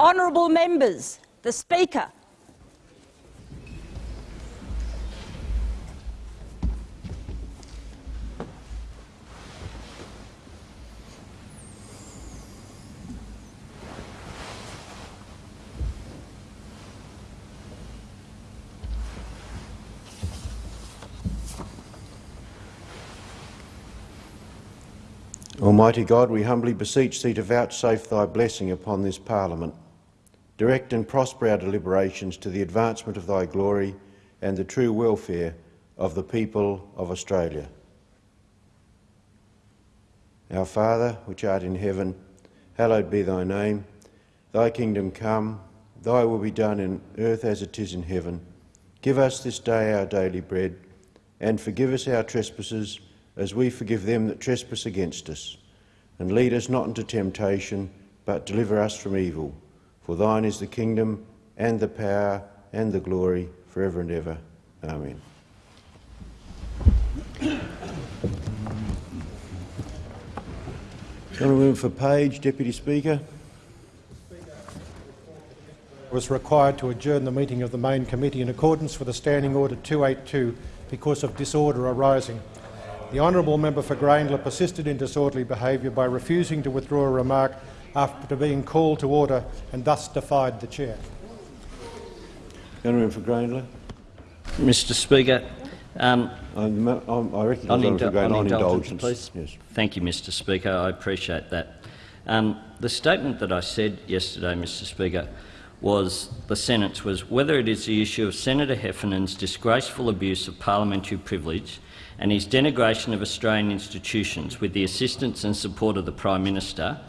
Honourable members, the Speaker. Almighty God, we humbly beseech Thee to vouchsafe Thy blessing upon this Parliament. Direct and prosper our deliberations to the advancement of Thy glory and the true welfare of the people of Australia. Our Father, which art in heaven, hallowed be Thy name. Thy kingdom come, Thy will be done in earth as it is in heaven. Give us this day our daily bread, and forgive us our trespasses, as we forgive them that trespass against us. And lead us not into temptation, but deliver us from evil. For thine is the kingdom, and the power, and the glory, forever and ever. Amen. Honourable for Page, Deputy Speaker. was required to adjourn the meeting of the main committee in accordance with the Standing Order 282 because of disorder arising. The honourable member for Grayndler persisted in disorderly behaviour by refusing to withdraw a remark after being called to order and thus defied the chair. Honourable for Grayndler. Mr Speaker, um, I'm, I'm, I recognise on, Honourable for Grayndler on on indulgence, indulgence. please. Yes. Thank you, Mr Speaker. I appreciate that. Um, the statement that I said yesterday, Mr Speaker, was the sentence was whether it is the issue of Senator Heffernan's disgraceful abuse of parliamentary privilege and his denigration of Australian institutions with the assistance and support of the Prime Minister,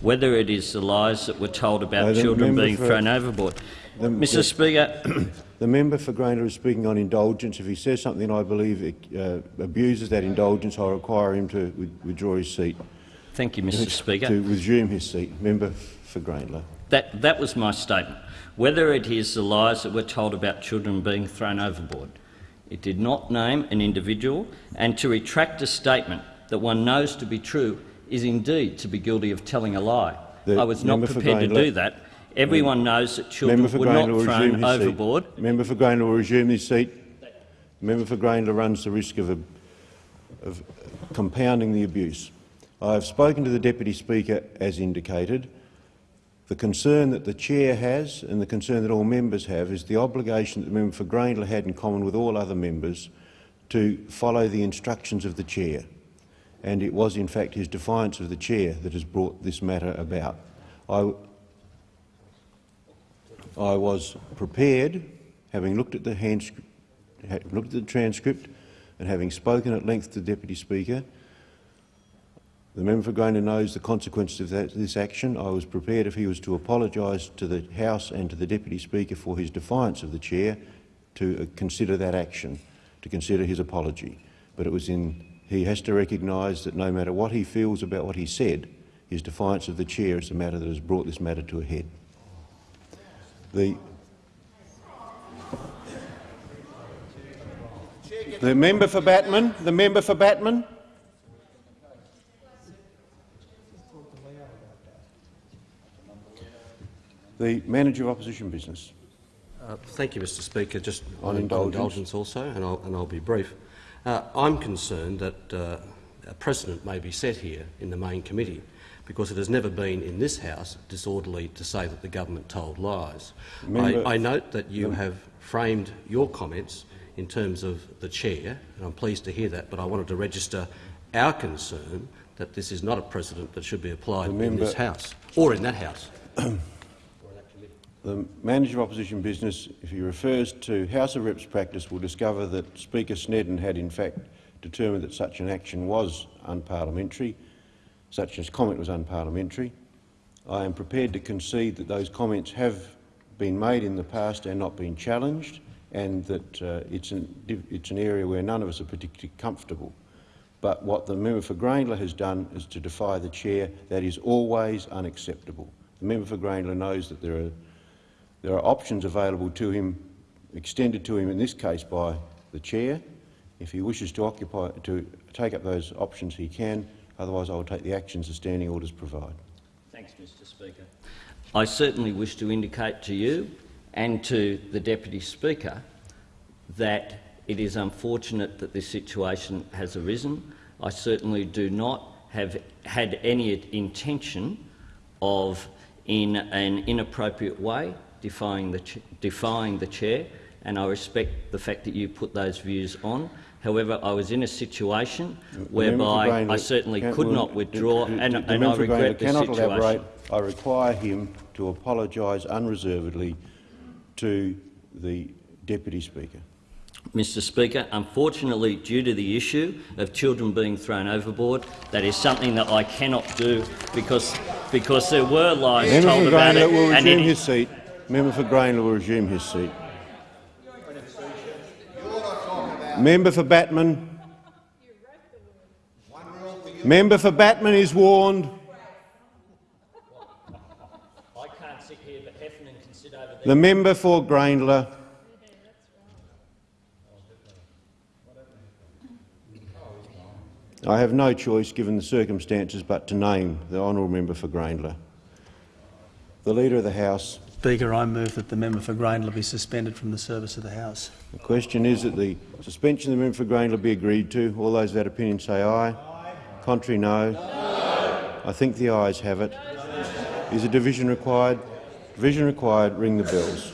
whether it is the lies that were told about No, children being for- thrown overboard. the- Mr the- Speaker, The member for Grayndler is speaking on indulgence. If he says something I believe uh, abuses that indulgence, I require him to withdraw his seat. thank you, Mr Speaker. To resume his seat. Member for Grayndler. That, that was my statement. Whether it is the lies that were told about children being thrown overboard. It did not name an individual, and to retract a statement that one knows to be true is indeed to be guilty of telling a lie. The I was not prepared to do that. Everyone knows that children were not thrown overboard. seat. Member for Grayndler will resume his seat. Member for Grayndler runs the risk of, a, of compounding the abuse. I have spoken to the Deputy Speaker as indicated. The concern that the chair has and the concern that all members have is the obligation that the member for Grayndler had in common with all other members to follow the instructions of the chair. And it was in fact his defiance of the chair that has brought this matter about. I, I was prepared, having looked at the hand, looked at the transcript and having spoken at length to the Deputy Speaker, the member for Grayndler knows the consequences of that, this action. I was prepared, if he was to apologise to the House and to the Deputy Speaker for his defiance of the chair, to uh, consider that action, to consider his apology. But it was in he has to recognise that no matter what he feels about what he said, his defiance of the chair is the matter that has brought this matter to a head. The, the member for Batman, the member for Batman. The manager of opposition business. Uh, Thank you, Mr Speaker. Just On indulgence. indulgence also, and I'll, and I'll be brief. Uh, I'm concerned that uh, a precedent may be set here in the main committee because it has never been in this House disorderly to say that the government told lies. I, I note that you have framed your comments in terms of the chair, and I'm pleased to hear that, but I wanted to register our concern that this is not a precedent that should be applied in member- this House, or in that House. The manager of opposition business, if he refers to House of Reps practice, will discover that Speaker Snedden had in fact determined that such an action was unparliamentary, such as comment was unparliamentary. I am prepared to concede that those comments have been made in the past and not been challenged, and that uh, it's, an, it's an area where none of us are particularly comfortable. But what the member for Grayndler has done is to defy the chair. That is always unacceptable. The member for Grayndler knows that there are, there are options available to him, extended to him in this case by the chair. If he wishes to occupy, to take up those options, he can. Otherwise, I will take the actions the standing orders provide. Thanks, Mr Speaker. I certainly wish to indicate to you and to the Deputy Speaker that it is unfortunate that this situation has arisen. I certainly do not have had any intention of, in an inappropriate way, defying the, defying the chair, and I respect the fact that you put those views on. However, I was in a situation whereby I certainly could not withdraw, and, and I regret the cannot situation. Elaborate. I require him to apologise unreservedly to the Deputy Speaker. Mr Speaker, unfortunately, due to the issue of children being thrown overboard, that is something that I cannot do because, because there were lies Member told about it. Will and resume it- his seat. Member for Grayndler will resume his seat. Member for Batman. Member for Batman is warned. I can't sit here, but Heffernan can sit over there. The member for Grayndler. I have no choice, given the circumstances, but to name the honourable member for Grayndler. The Leader of the House. Speaker, I move that the member for Grayndler be suspended from the service of the House. The question is that the suspension of the member for Grayndler be agreed to. All those that opinion say aye. aye. Contrary, no. no. I think the ayes have it. Is a division required? Division required. Ring the bells.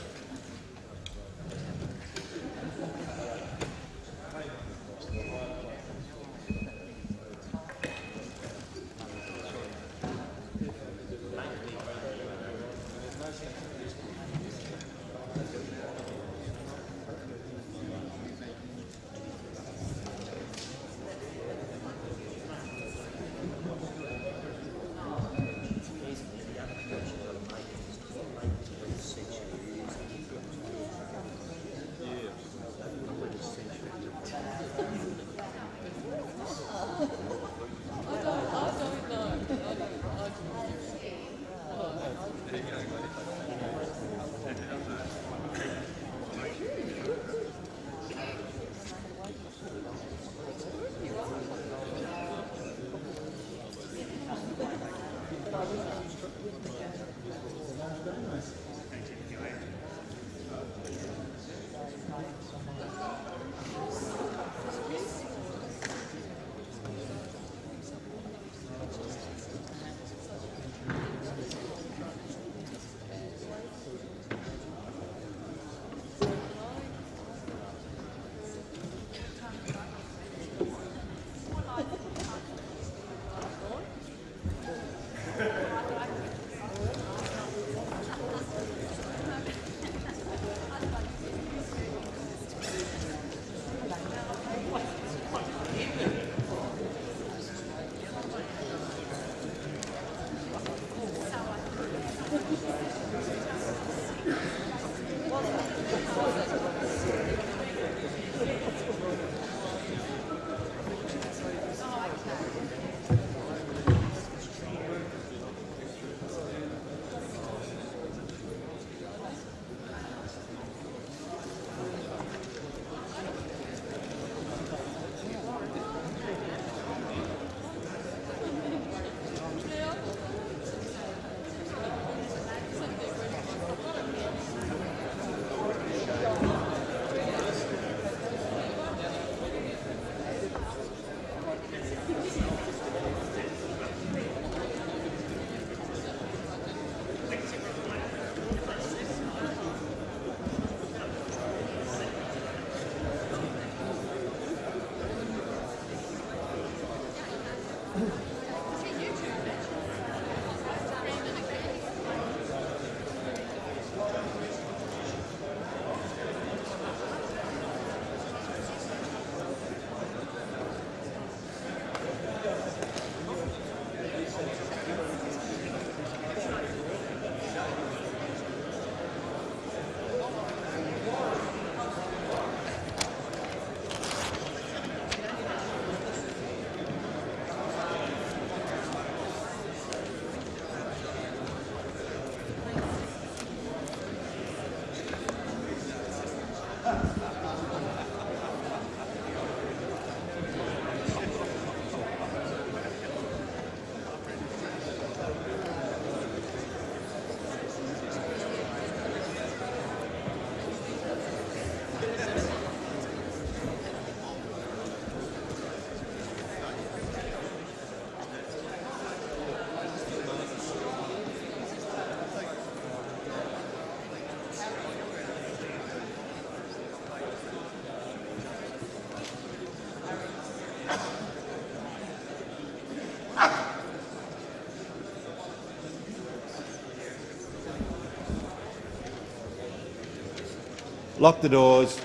Lock the doors.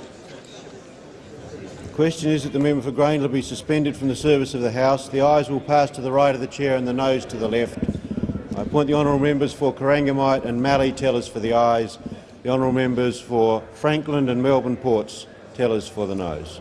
The question is that the member for Grayndler be suspended from the service of the House. The eyes will pass to the right of the chair and the nose to the left. I appoint the honourable members for Corangamite and Mallee tellers for the ayes, the honourable members for Franklin and Melbourne Ports tellers for the noes.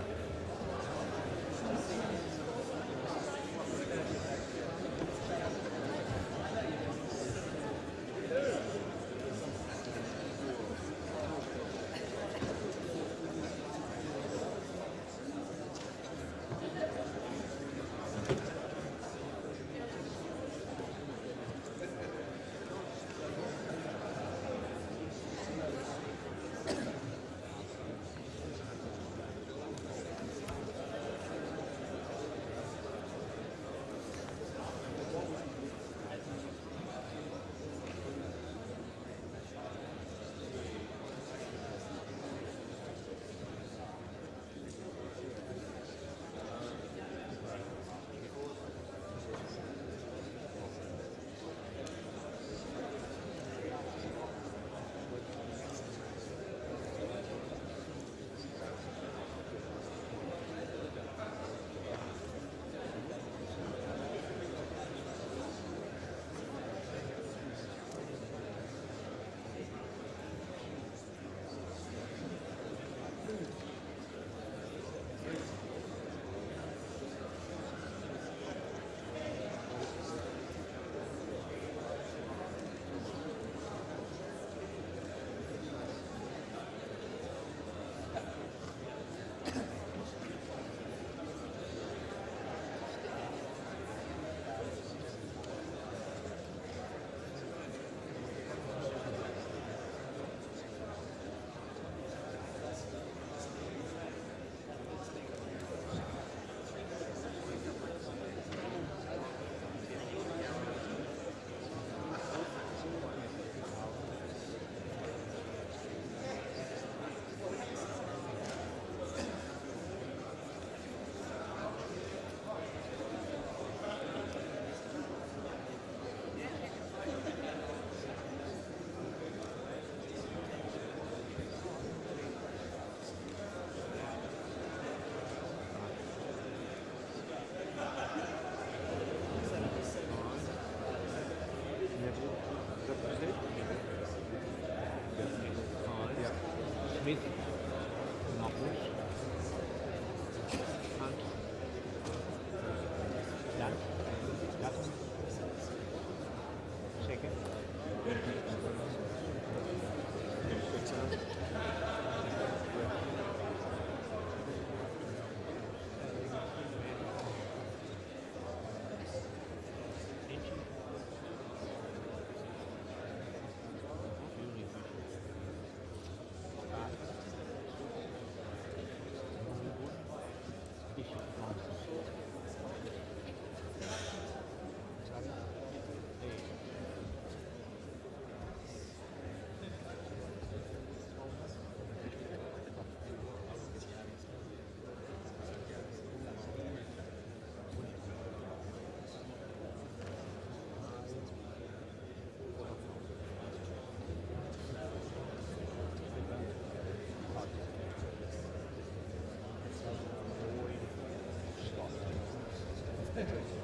Right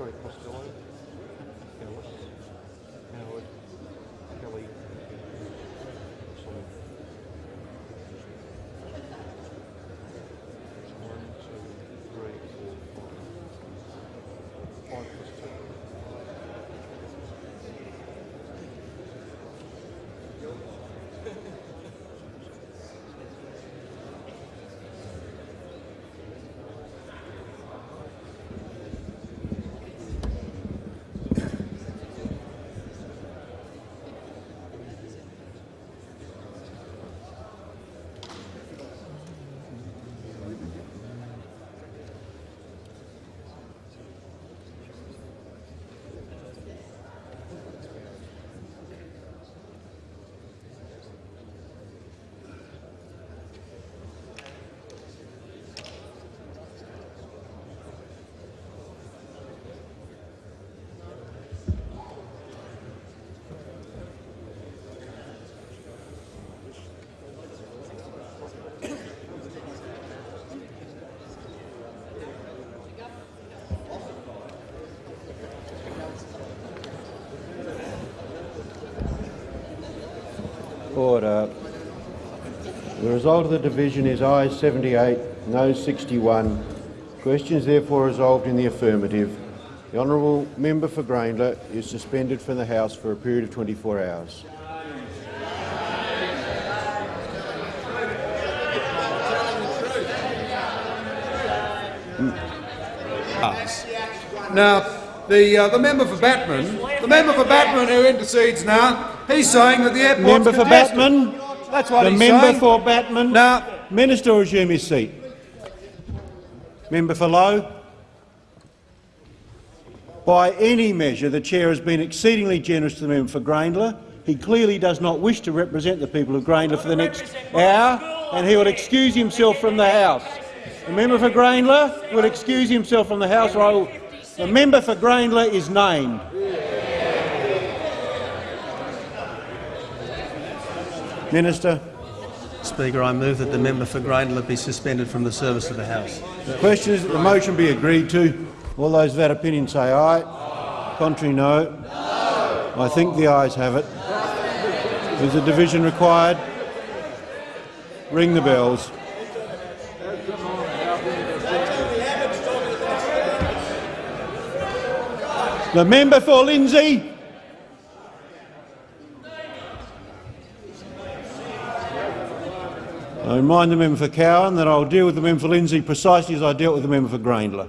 sorry, Costello. Order. The result of the division is ayes 78, no 61. Question is therefore resolved in the affirmative. The honourable member for Grayndler is suspended from the House for a period of 24 hours. Now, the uh, the member for Batman, the member for Batman who intercedes now, he's saying that the airport's Member for. Batman. That's what the he's member saying. for Batman. Now, Minister resume his seat. Member for Lowe. By any measure, the chair has been exceedingly generous to the member for Grayndler. He clearly does not wish to represent the people of Grayndler for the next hour, and he will excuse himself from the House. The member for Grayndler will excuse himself from the House. Or I will, the member for Grayndler is named. Minister. Speaker, I move that the member for Grayndler be suspended from the service of the House. The question is that the motion be agreed to. All those of that opinion say aye. Contrary, no. I think the ayes have it. Is a division required? Ring the bells. The member for Lindsay. I remind the member for Cowan that I will deal with the member for Lindsay precisely as I dealt with the member for Grayndler.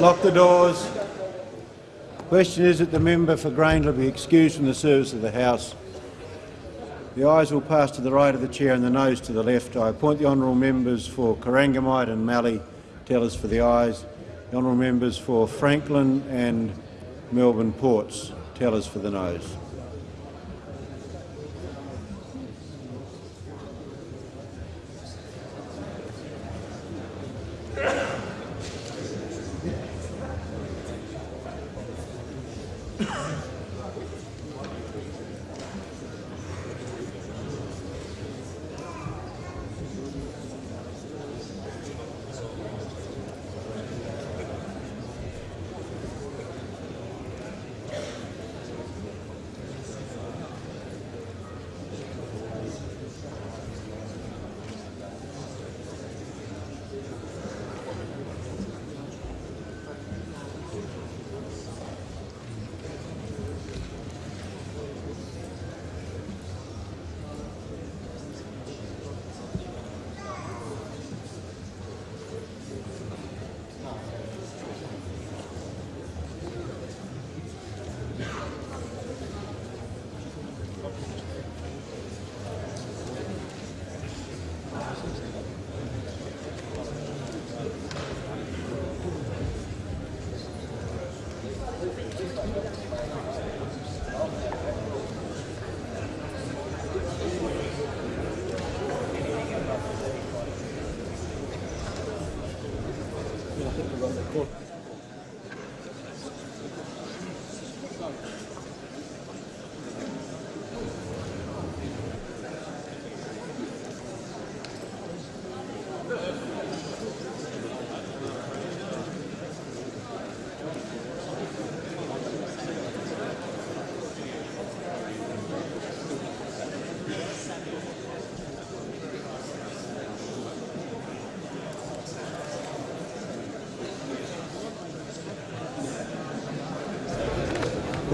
Lock the doors. Question is that the member for Grayndler be excused from the service of the House. The ayes will pass to the right of the chair and the nose to the left. I appoint the honourable members for Corangamite and Mallee tellers for the ayes, the honourable members for Franklin and Melbourne Ports tellers for the noes.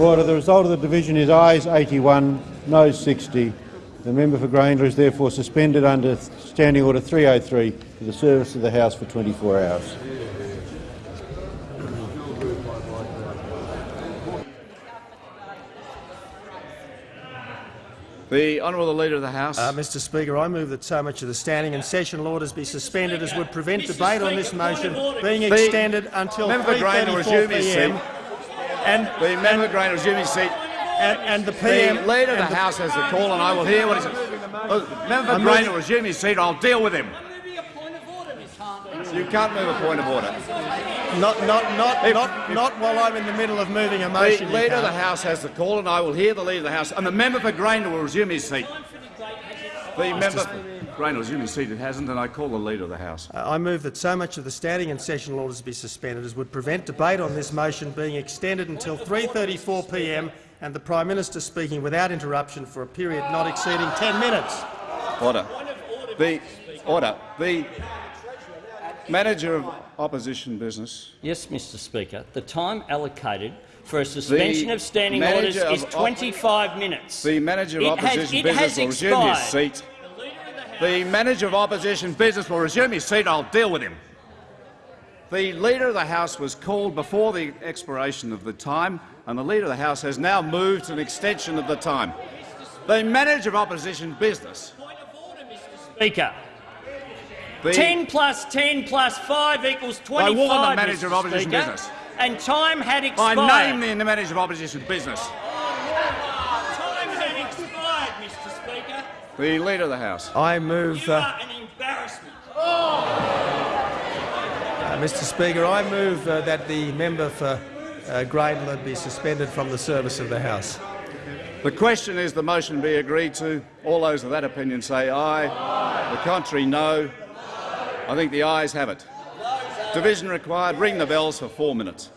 Order. The result of the division is ayes 81, noes 60. The member for Grayndler is therefore suspended under Standing Order 303 for the service of the House for 24 hours. The Honourable Leader of the House. Uh, Mr Speaker, I move that so much of the standing and session orders be suspended as would prevent Mr. debate Speaker, on this motion being extended until Member 3.34pm. And, The member for Grayndler resume his seat. and, and the PM The Leader of the and House has the call, and I will hear what he says. Oh, member for I'm moving- Grayndler resume his seat. I'll deal with him. You can't move a point of order. Not, not, not, If- not, if- not while I'm in the middle of moving a motion. you Leader of the. House has the call, and I will hear the Leader of the House. And the member for Grayndler will resume his seat. The member for Grayndler will resume his hasn't, and I call the Leader of the House. Uh, I move that so much of the standing and sessional orders be suspended as would prevent debate on this motion being extended until 3.34 p.m. and the Prime Minister speaking without interruption for a period not exceeding 10 minutes. Order. The order. The manager of opposition business. Yes, Mr Speaker. The time allocated for a suspension of standing orders manager is 25 minutes. The manager of It has- opposition it business has will resume his expired. seat. The manager of opposition business will resume his seat. I'll deal with him. The Leader of the House was called before the expiration of the time, and the Leader of the House has now moved to an extension of the time. The manager of opposition business. mr. Speaker. The 10 plus 10 plus 5 equals 25, I warn the manager of opposition Speaker, business. And time had expired. I name the manager of opposition business. Time had expired, Mr Speaker. The Leader of the House. I move, You uh, are an embarrassment. uh, Mr Speaker, I move uh, that the member for uh, Grayndler be suspended from the service of the House. The question is the motion be agreed to. All those of that opinion say aye. The contrary, no. I think the ayes have it. Division required. Ring the bells for four minutes.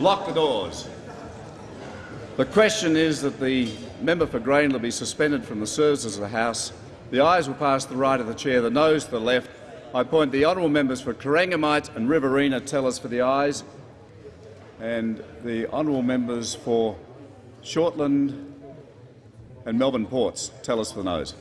Lock the doors. The question is that the member for Grayndler be suspended from the services of the House. The ayes will pass the right of the chair, the noes to the left. I appoint the honourable members for Corangamite and Riverina tellers for the ayes, and the honourable members for Shortland and Melbourne Ports tellers for the noes.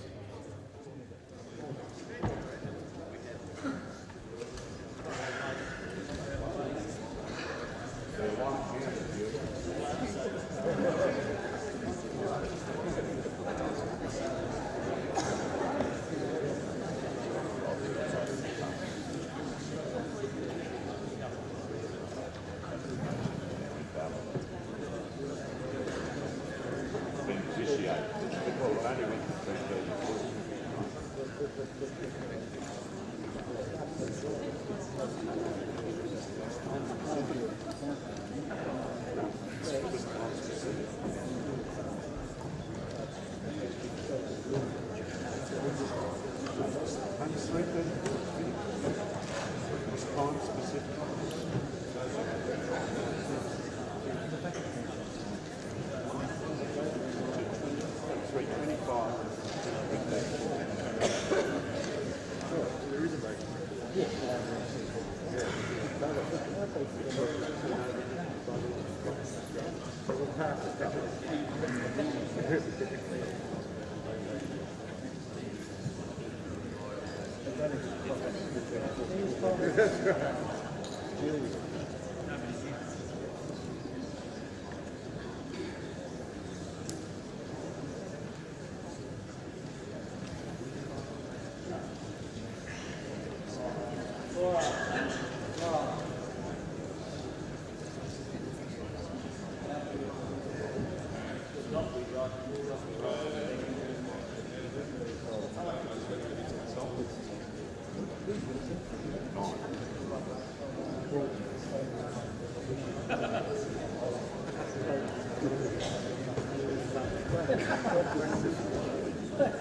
That's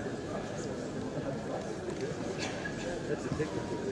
a ticket.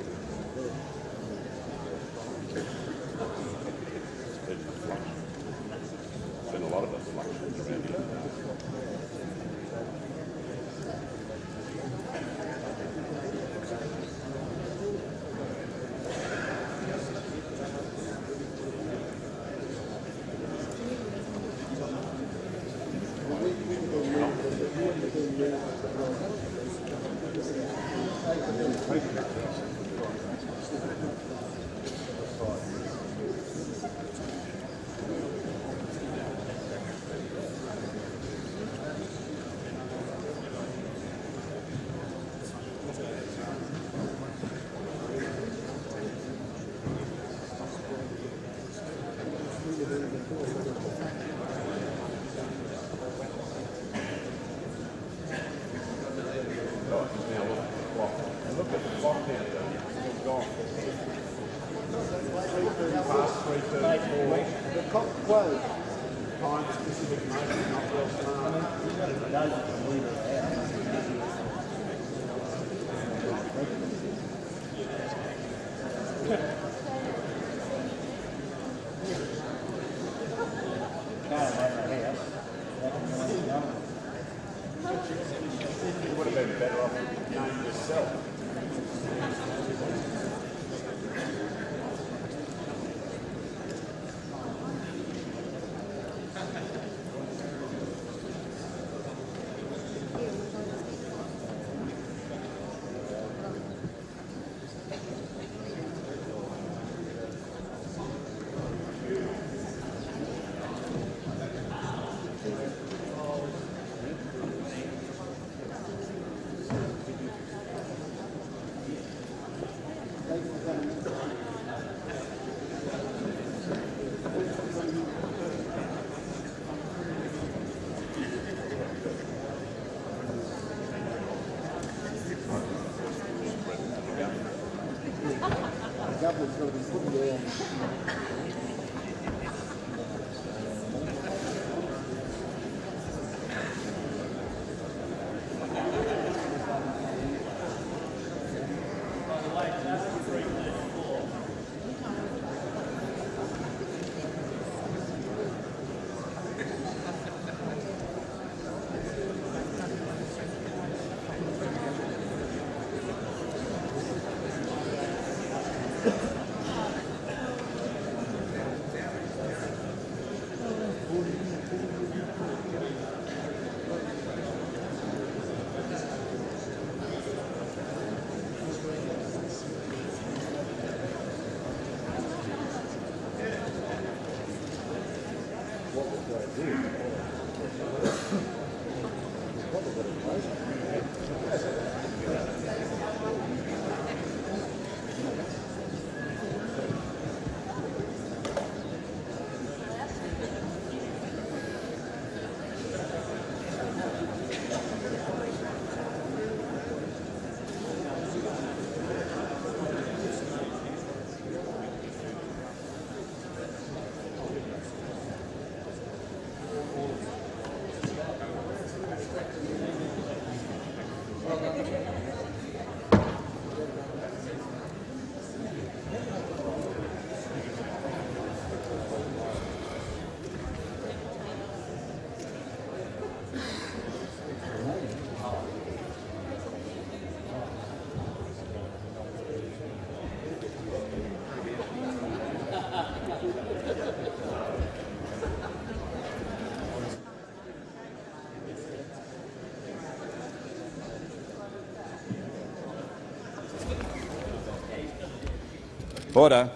Order.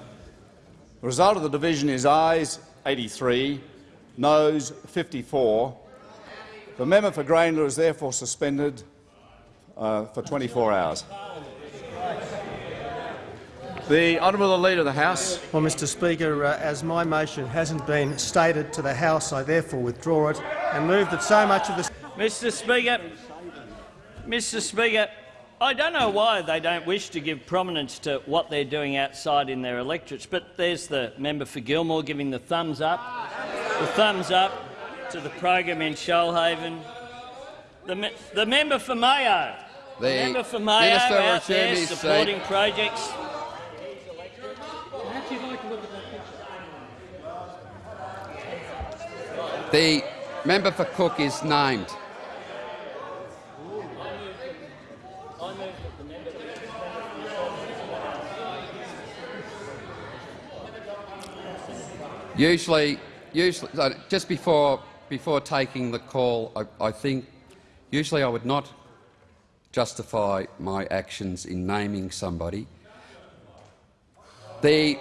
The result of the division is ayes 83, noes 54. The member for Grayndler is therefore suspended uh, for 24 hours. The honourable Leader of the House. Well, Mr Speaker, uh, as my motion hasn't been stated to the House, I therefore withdraw it and move that so much of the Mr Speaker, Mr Speaker, I don't know why they don't wish to give prominence to what they're doing outside in their electorates, but there's the member for Gilmore giving the thumbs up, the thumbs up to the program in Shoalhaven. The, me the member for Mayo, the, The member for Mayo Minister out there supporting seat. projects. The member for Cook is named. Usually, usually, uh, just before before taking the call, I, I think usually I would not justify my actions in naming somebody. The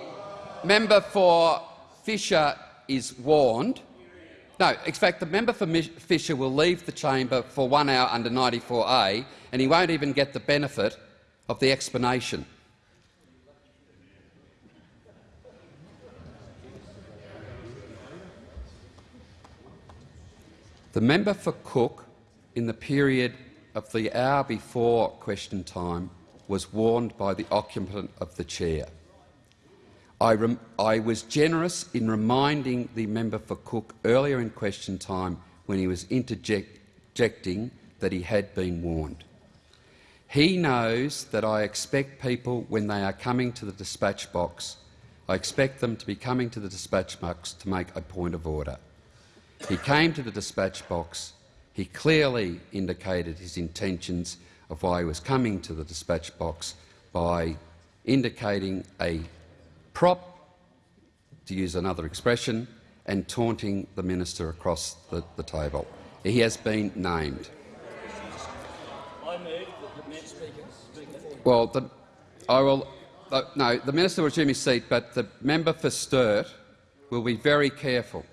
member for Fisher is warned. No, in fact, the member for Fisher will leave the chamber for one hour under 94A, and he won't even get the benefit of the explanation. The member for Cook, in the period of the hour before question time, was warned by the occupant of the chair. I, I was generous in reminding the member for Cook earlier in question time when he was interjecting that he had been warned. He knows that I expect people, when they are coming to the dispatch box, I expect them to be coming to the dispatch box to make a point of order. He came to the dispatch box. He clearly indicated his intentions of why he was coming to the dispatch box by indicating a prop, to use another expression, and taunting the minister across the, the table. He has been named. Well, the, I will. Uh, no, the minister will resume his seat, but the member for Sturt will be very careful.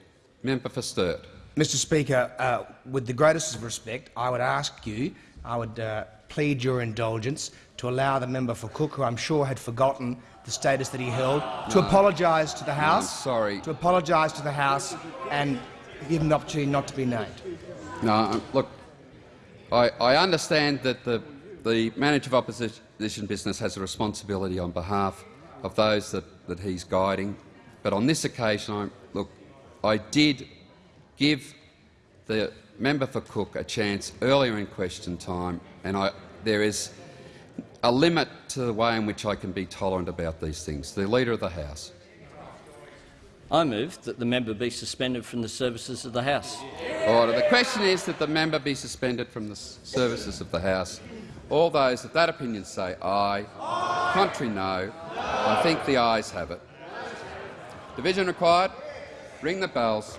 Member for Sturt. Mr Speaker, uh, with the greatest of respect, I would ask you, I would uh, plead your indulgence to allow the member for Cook, who I'm sure had forgotten the status that he held, to No. apologise to the House. sorry. To apologise to the House and give him the opportunity not to be named. No, um, look, I, I understand that the, the manager of opposition business has a responsibility on behalf of those that, that he's guiding, but on this occasion, I, look, I did give the member for Cook a chance earlier in question time, and I, there is a limit to the way in which I can be tolerant about these things. The Leader of the House. I move that the member be suspended from the services of the House. Order. The question is that the member be suspended from the services of the House. All those of that opinion say aye. aye. Contrary, no. I think the ayes have it. Division required. Ring the bells.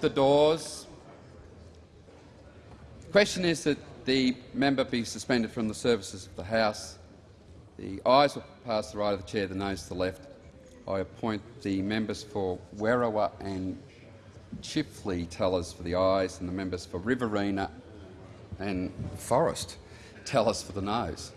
The doors. The question is that the member be suspended from the services of the House. The ayes will pass the right of the chair, the noes to the left. I appoint the members for Werriwa and Chifley tellers for the ayes and the members for Riverina and Forrest tellers for the noes.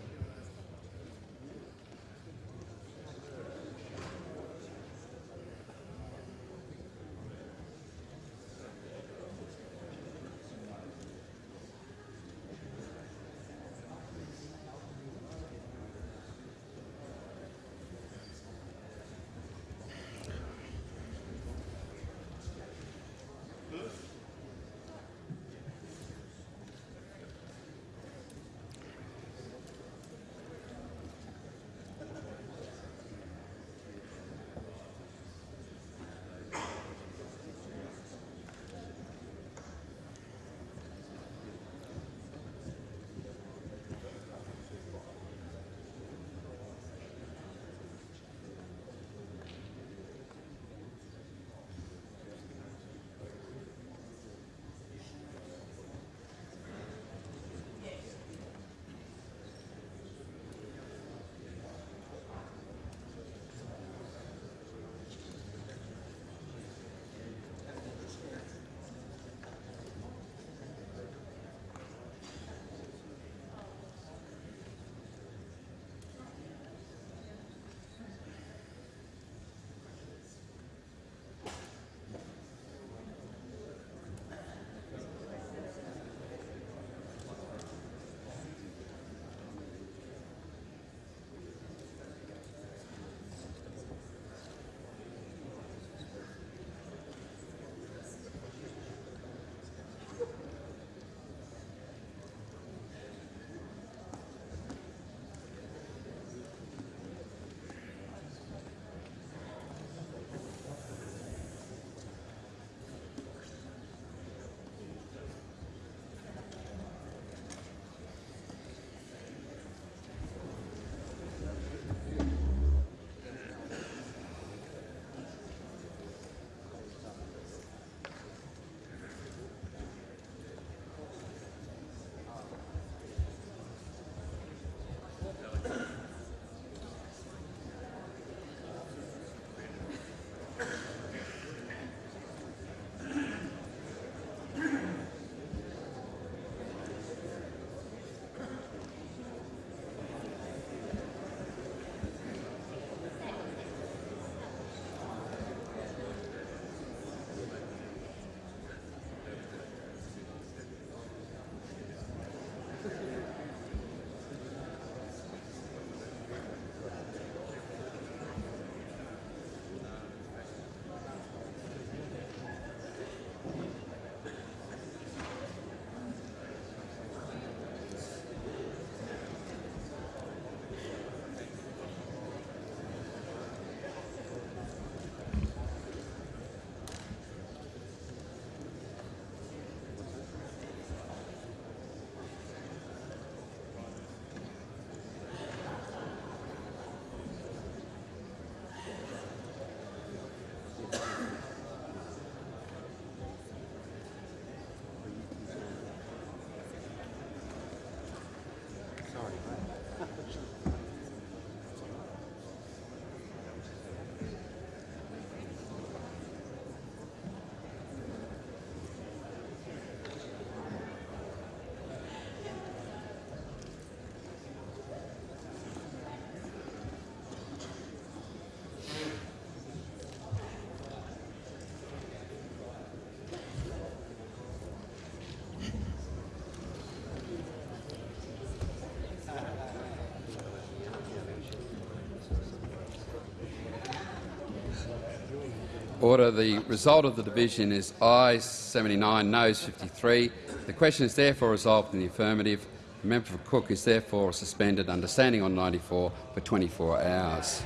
Order. The result of the division is ayes 79, noes 53. The question is therefore resolved in the affirmative. The member for Cook is therefore suspended under standing on 94 for 24 hours.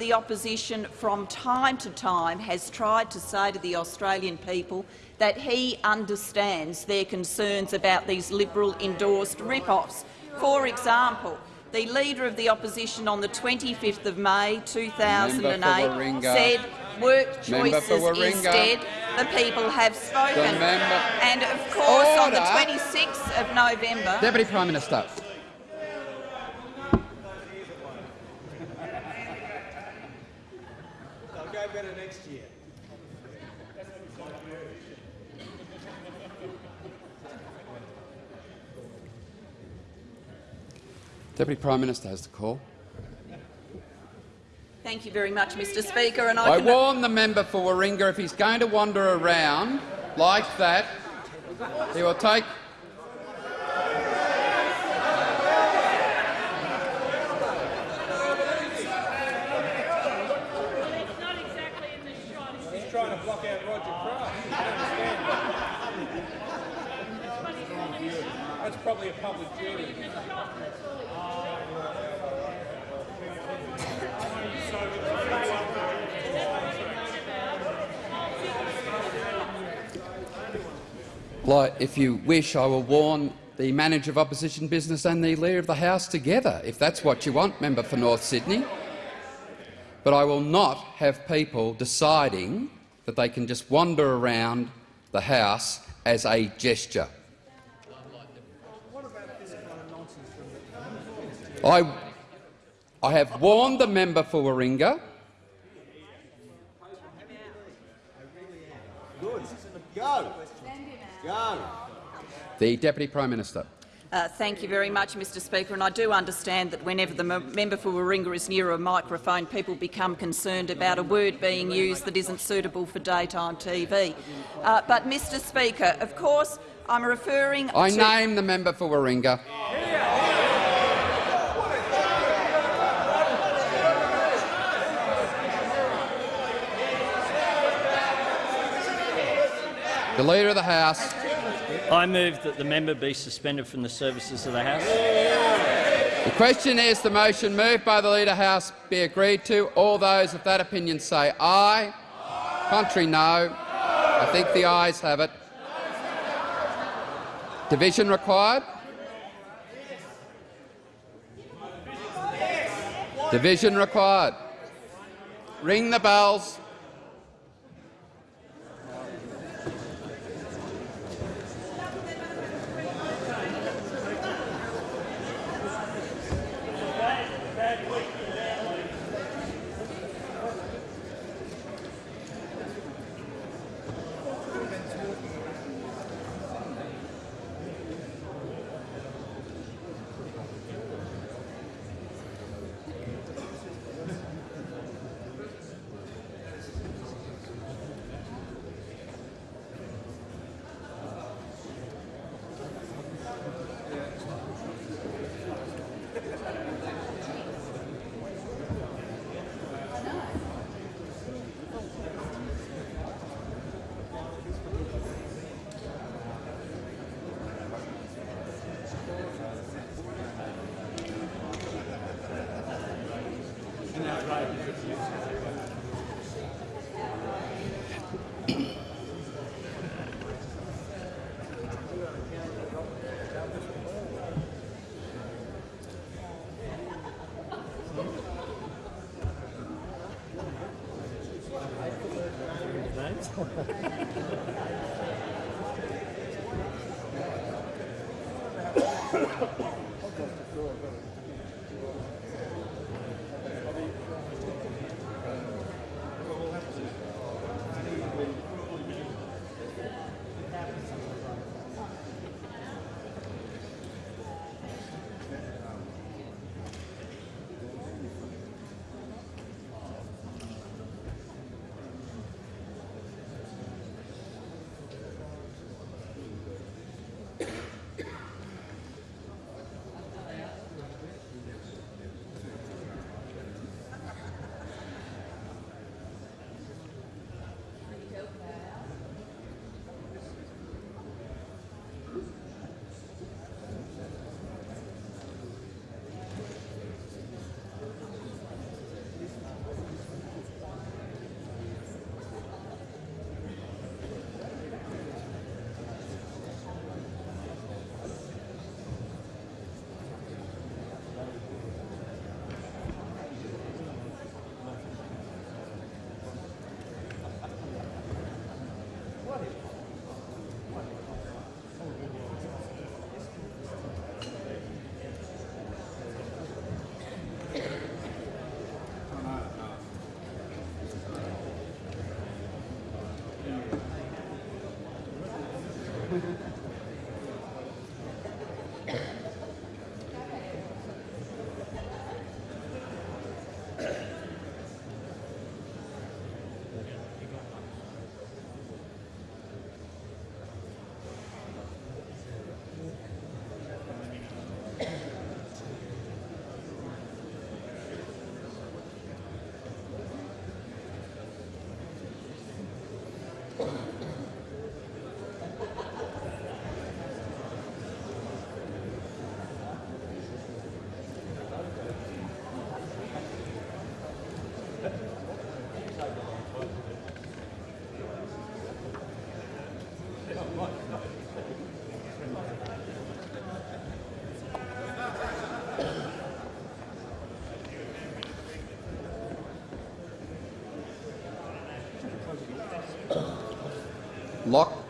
The opposition from time to time has tried to say to the Australian people that he understands their concerns about these Liberal-endorsed rip-offs. For example, the Leader of the Opposition on the 25th of May 2008 said work choices dead. The people have spoken. And of course, on the Order. 26th of November, Deputy Prime Minister. They'll go better next year. Deputy Prime Minister has the call. thank you very much, Mr Speaker. And I, I warn the member for Warringah if he's going to wander around like that, he will take He's trying to block out Roger Craft. I understand that. That's probably a public duty. Like, if you wish, I will warn the manager of opposition business and the leader of the House together, if that's what you want, member for North Sydney. But I will not have people deciding that they can just wander around the House as a gesture. I, I have warned the member for Warringah. Good. Go. Go. The Deputy Prime Minister. Uh, thank you very much, Mr Speaker. And I do understand that whenever the member for Warringah is near a microphone, people become concerned about a word being used that isn't suitable for daytime TV. Uh, but, Mr Speaker, of course, I'm referring I to— name the member for Warringah. The Leader of the House. I move that the member be suspended from the services of the House. The question is the motion moved by the Leader of the House be agreed to. All those of that opinion say aye. Contrary, no. I think the ayes have it. Division required. Division required. Ring the bells.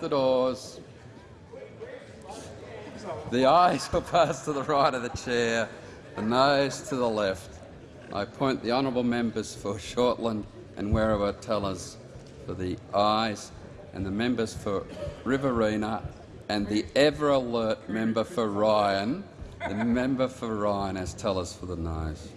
The doors. The ayes will pass to the right of the chair, the noes to the left. I appoint the honourable members for Shortland and Werriwa Tellers for the ayes, and the members for Riverina and the ever alert member for Ryan, the member for Ryan as tellers for the noes.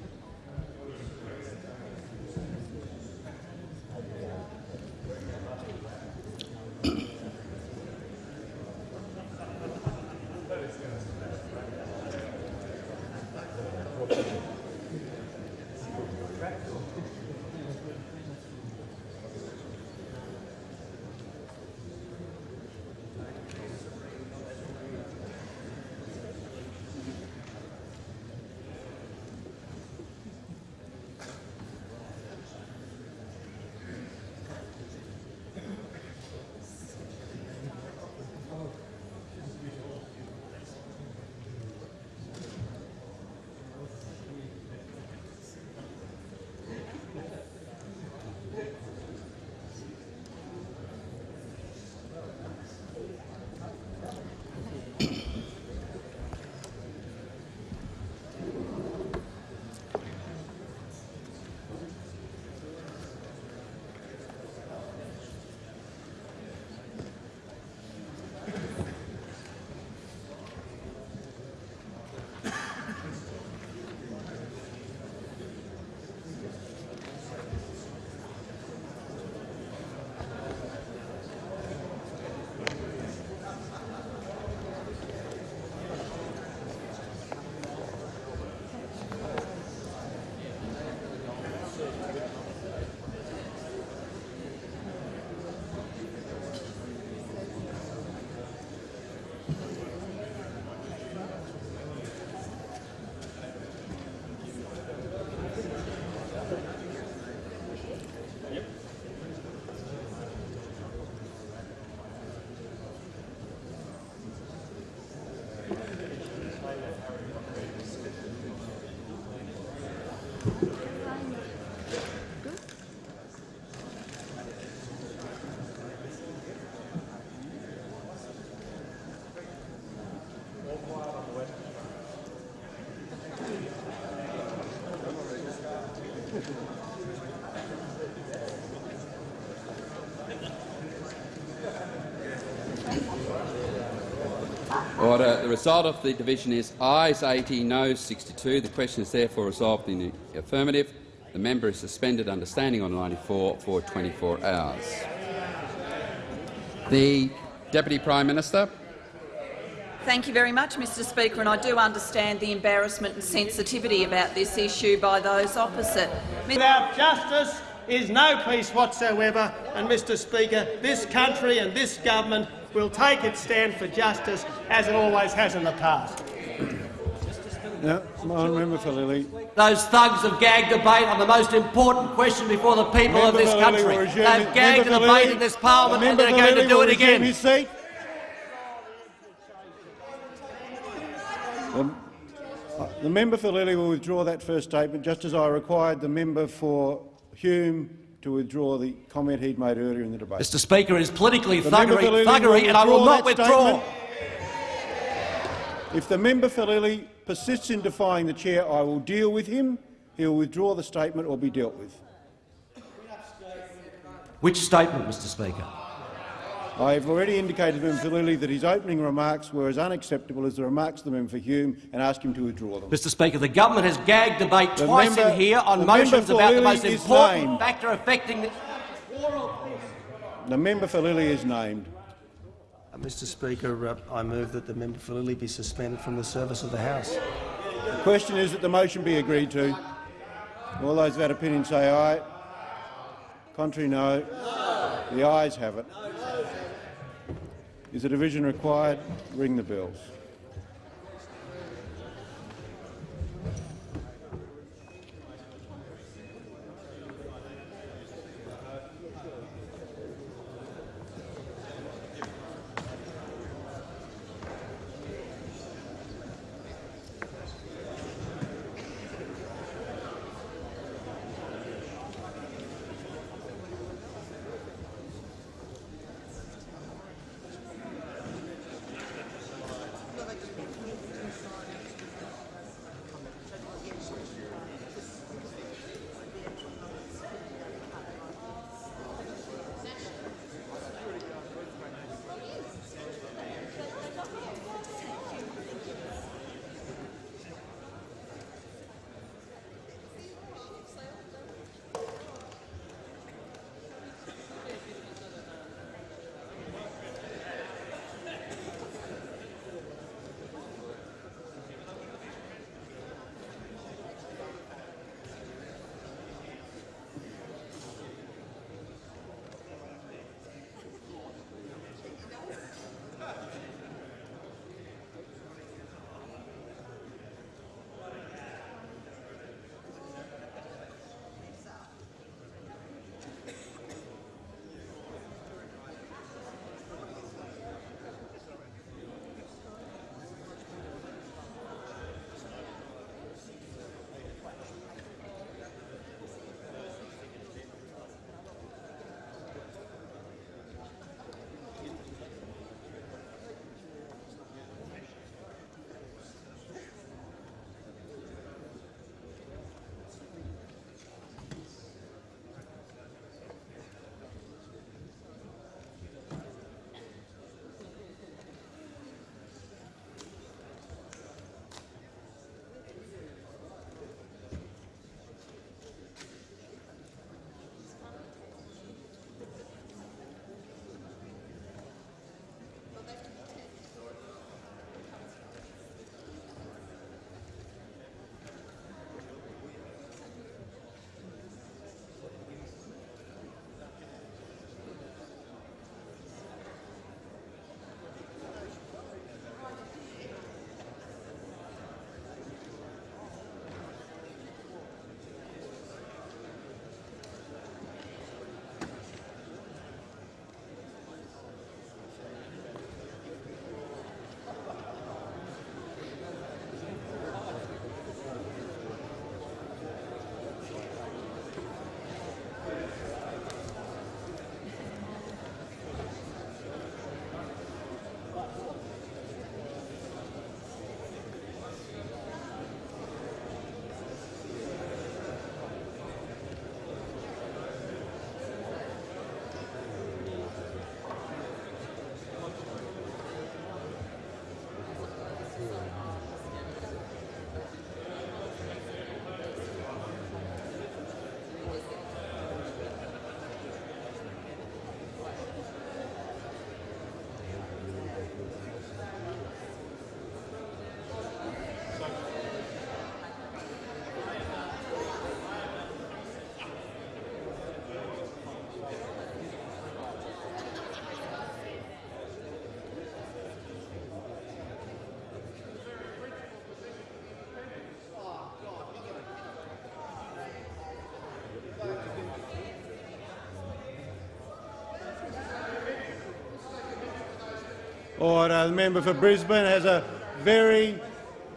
Order. The result of the division is ayes 80, noes 62. The question is therefore resolved in the affirmative. The member is suspended under Standing Order 94 for 24 hours. The Deputy Prime Minister. Thank you very much, Mr Speaker, and I do understand the embarrassment and sensitivity about this issue by those opposite. Without justice is no peace whatsoever, and, Mr Speaker, this country and this government will take its stand for justice as it always has in the past. No, my member for Lilley. Those thugs have gagged debate on the most important question before the people Member of this Lilley country. will resume They've gagged Member the debate Lilley- in this parliament and Member they're going to do will it resume again. His seat. The, uh, the member for Lilley will withdraw that first statement, just as I required the member for Hume to withdraw the comment he'd made earlier in the debate. Mr Speaker, it is politically The thuggery, thuggery and I will not withdraw. statement. If the member for Lilley persists in defying the chair, I will deal with him. He will withdraw the statement or be dealt with. Which statement, Mr Speaker? I have already indicated to Member for Lilley that his opening remarks were as unacceptable as the remarks of the member for Hume and ask him to withdraw them. Mr Speaker, the government has gagged debate The twice member- in here on motions for about the most important named. factor affecting the... The member for Lilley is named. Uh, Mr Speaker, uh, I move that the member for Lilley be suspended from the service of the House. The question is that the motion be agreed to. All those of that opinion say aye. Contrary, no. The ayes have it. Is a division required? Ring the bells. Order. The member for Brisbane has a very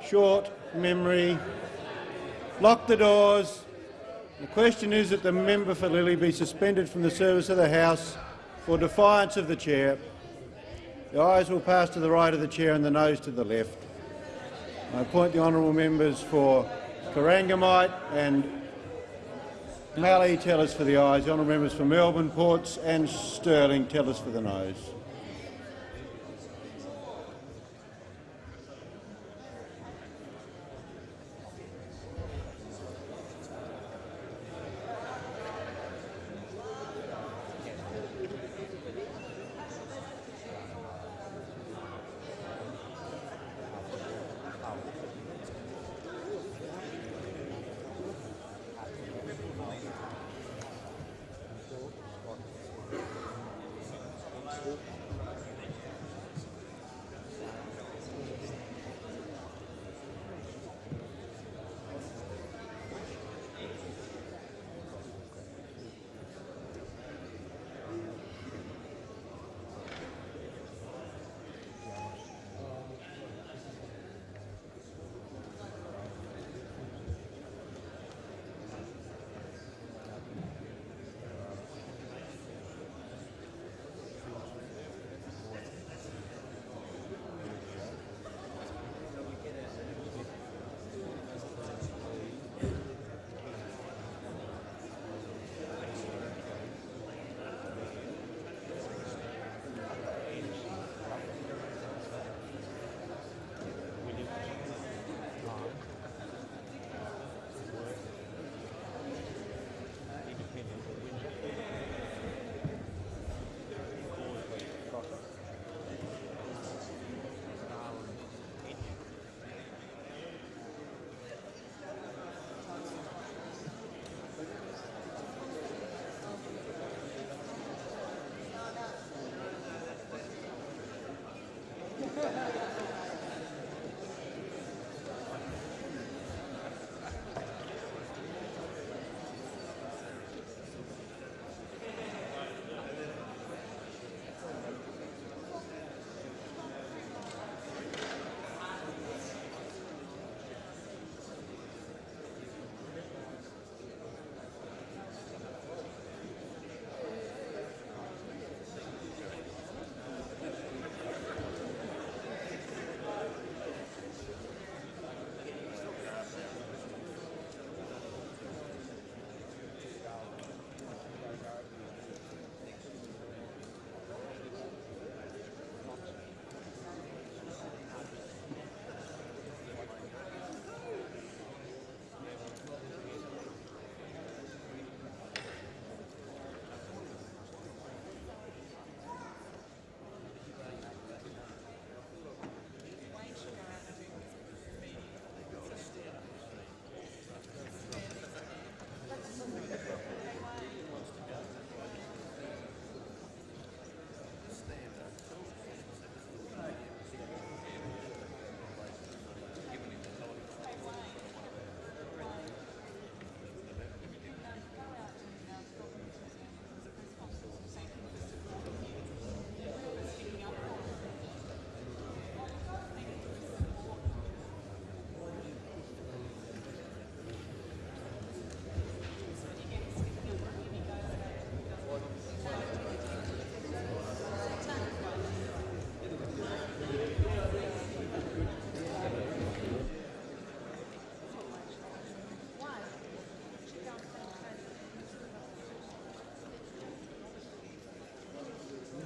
short memory. Lock the doors. The question is that the member for Lilley be suspended from the service of the House for defiance of the chair. The ayes will pass to the right of the chair and the noes to the left. I appoint the honourable members for Corangamite and Mallee tell us for the ayes. The honourable members for Melbourne, Ports and Stirling tell us for the noes.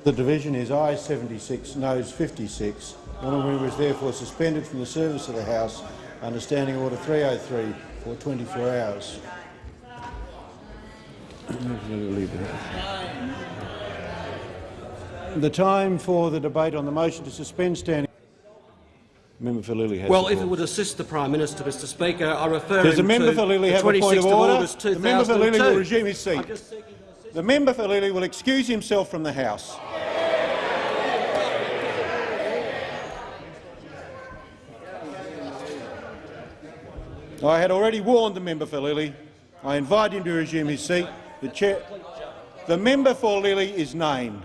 The division is ayes 76, noes 56. The honourable member is therefore suspended from the service of the House under Standing Order 303 for 24 hours. The time for the debate on the motion to suspend standing. Member for Lilley has Well, if it would assist the Prime Minister, Mr Speaker, I refer Does the him member to for Lilley the have a point of of order? August The member for Lilley will resume his seat. The member for Lilley will excuse himself from the House. I had already warned the member for Lilley. I invite him to resume his seat. The, chair, the member for Lilley is named.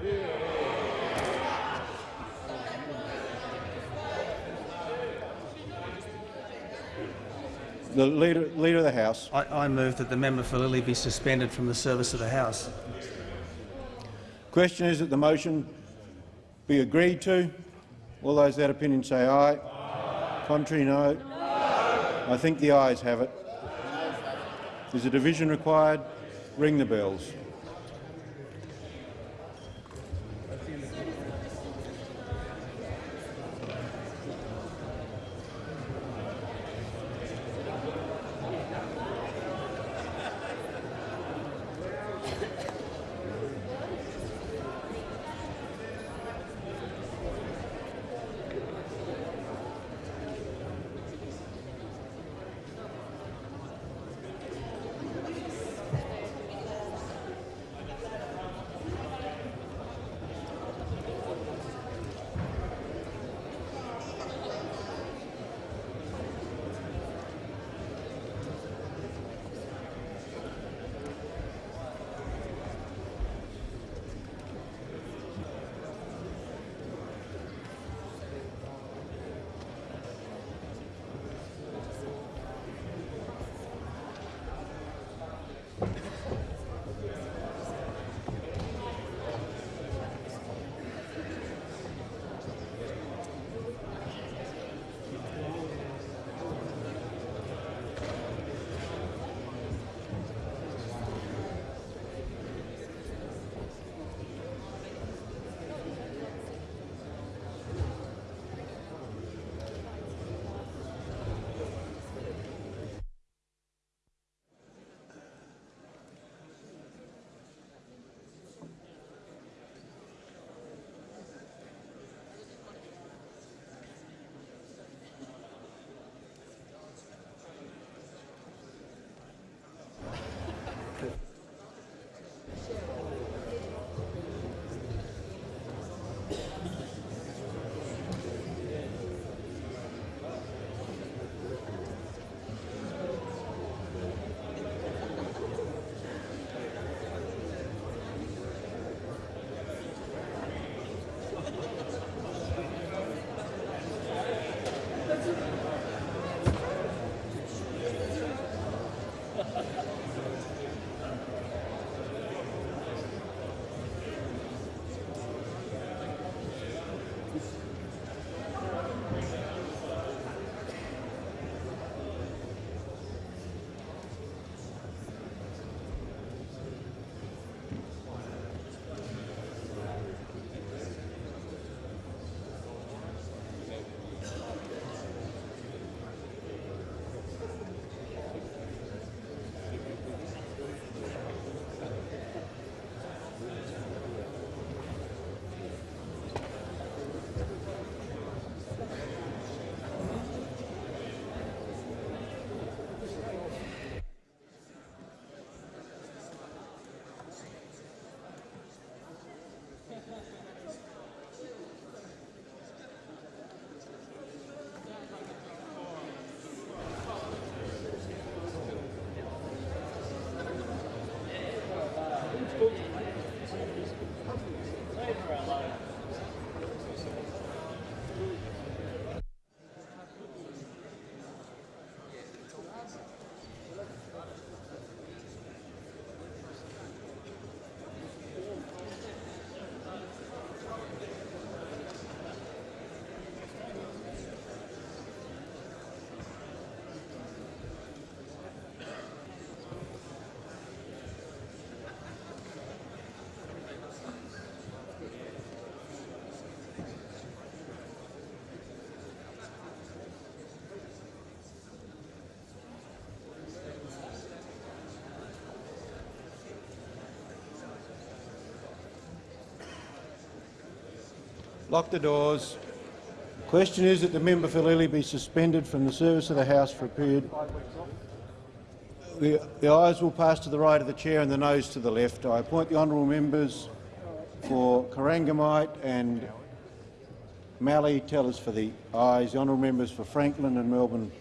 The leader, leader of the House. I, I move that the member for Lilley be suspended from the service of the House. Question is that the motion be agreed to. All those that opinion say aye. Contrary, no. I think the ayes have it. Is a division required? Ring the bells. Lock the doors. Question is that the member for Lilley be suspended from the service of the House for a period. The, ayes will pass to the right of the chair and the noes to the left. I appoint the honourable members for Corangamite and Mallee tellers for the ayes, the honourable members for Franklin and Melbourne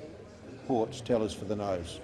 Ports tellers for the noes.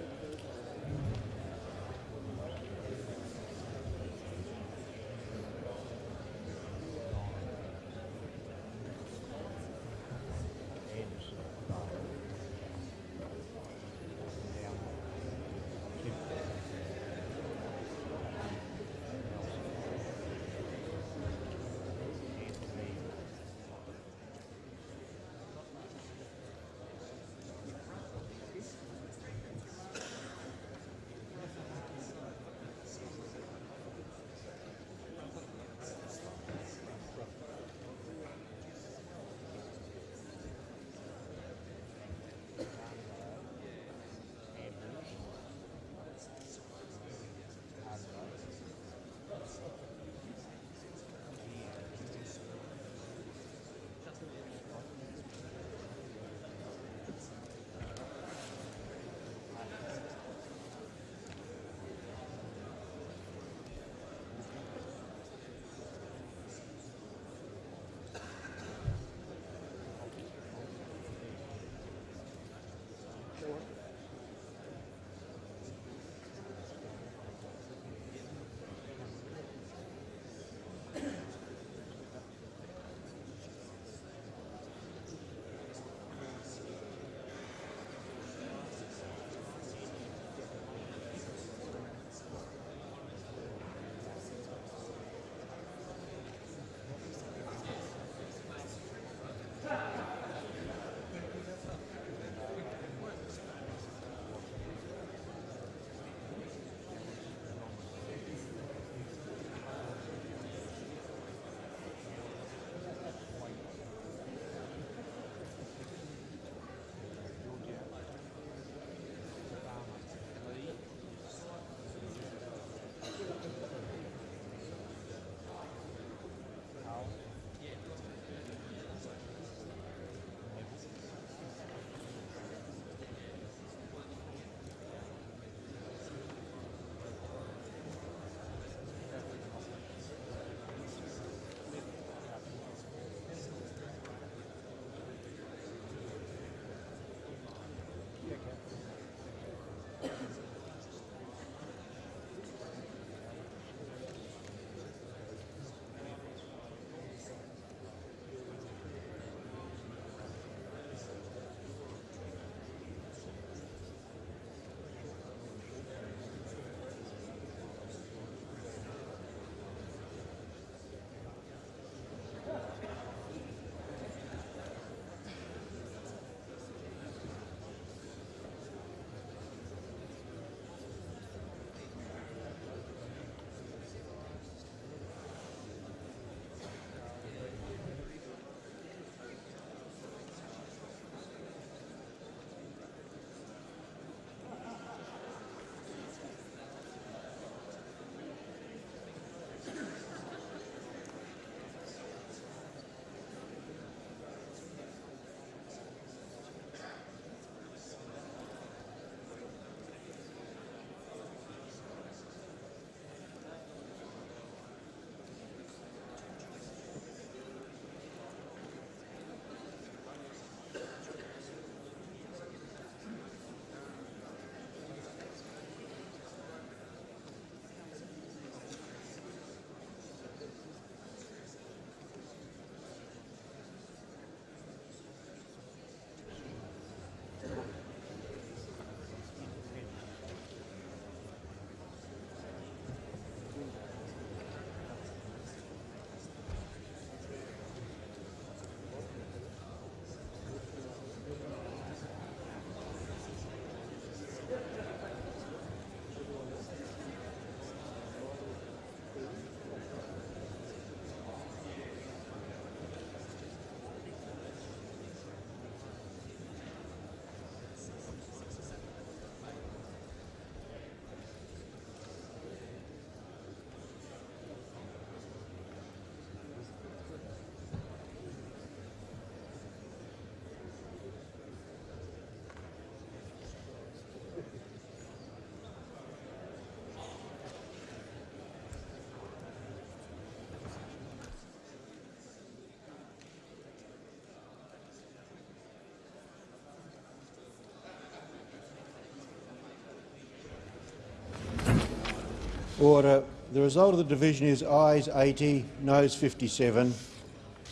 Order. The result of the division is ayes 80, noes 57.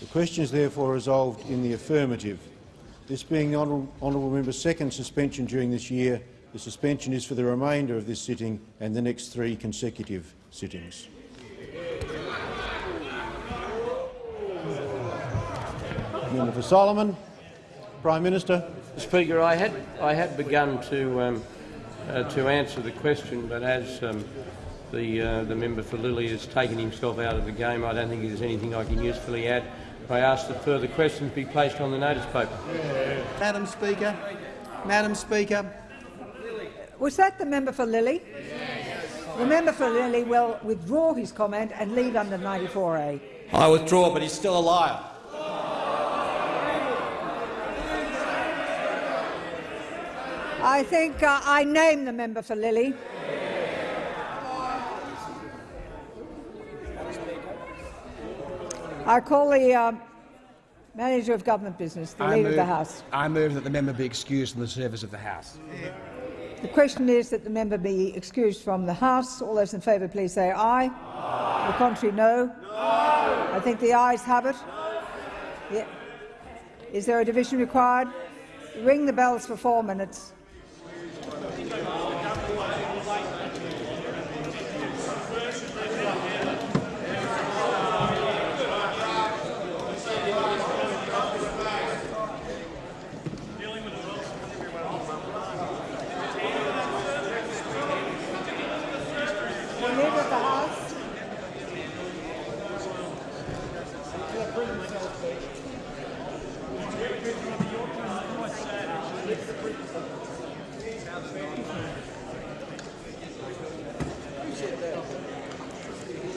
The question is therefore resolved in the affirmative. This being the honourable, honourable member's second suspension during this year, the suspension is for the remainder of this sitting and the next three consecutive sittings. Member for Solomon. Prime Minister. Speaker, I had I had begun to um, uh, to answer the question, but as um, the uh, the member for Lilley has taken himself out of the game, I don't think there's anything I can usefully add. I ask that further questions be placed on the notice paper. Madam Speaker, Madam Speaker, Was that the member for Lilley? The member for Lilley will withdraw his comment and leave under 94A. I withdraw, but he's still a liar. I think uh, I name the member for Lilley. I call the uh, manager of government business, the I leader of the House. I move that the member be excused from the service of the House. The question is that the member be excused from the House. All those in favour, please say aye. The contrary, no. no. I think the ayes have it. Yeah. Is there a division required? Ring the bells for four minutes. The leader of the House.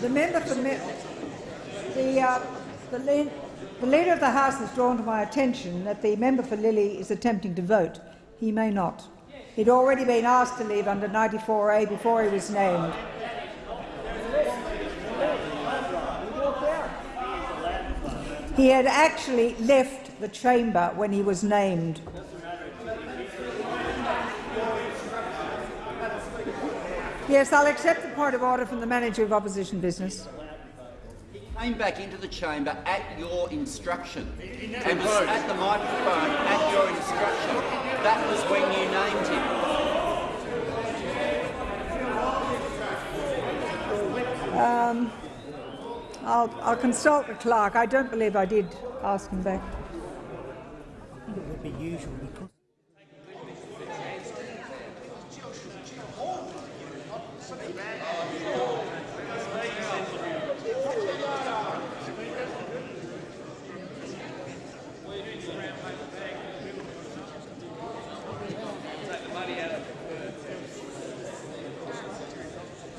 The member for me- the, uh, the, the leader of the House has drawn to my attention that the member for Lilley is attempting to vote. He may not. He'd already been asked to leave under 94A before he was named. He had actually left the chamber when he was named. Yes, I'll accept the point of order from the manager of opposition business. He came back into the chamber at your instruction and was at the microphone at your instruction. That was when you named him. Um, I'll, I'll consult the clerk. I don't believe I did ask him back. it would be usual because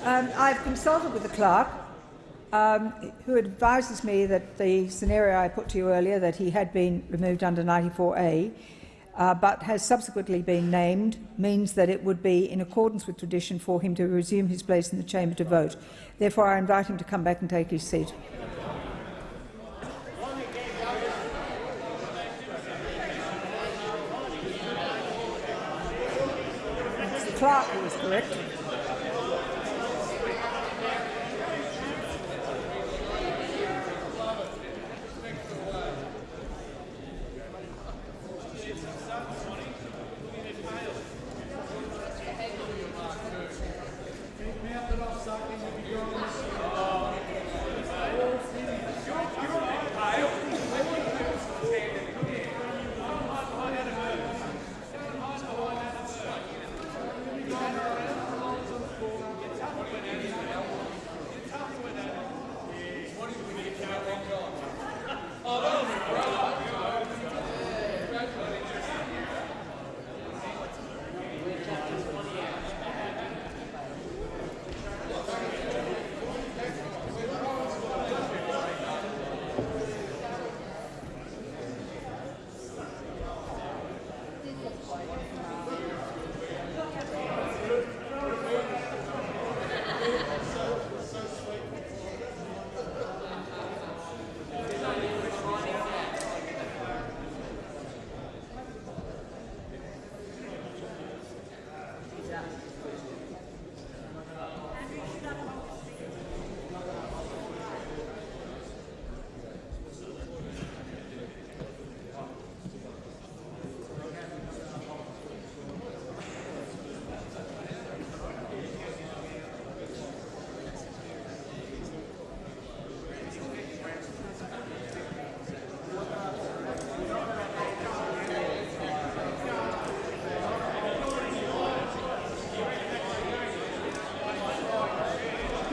Um, I've consulted with the clerk, um, who advises me that the scenario I put to you earlier, that he had been removed under 94A, uh, but has subsequently been named, means that it would be in accordance with tradition for him to resume his place in the chamber to vote. Therefore, I invite him to come back and take his seat. Who is correct.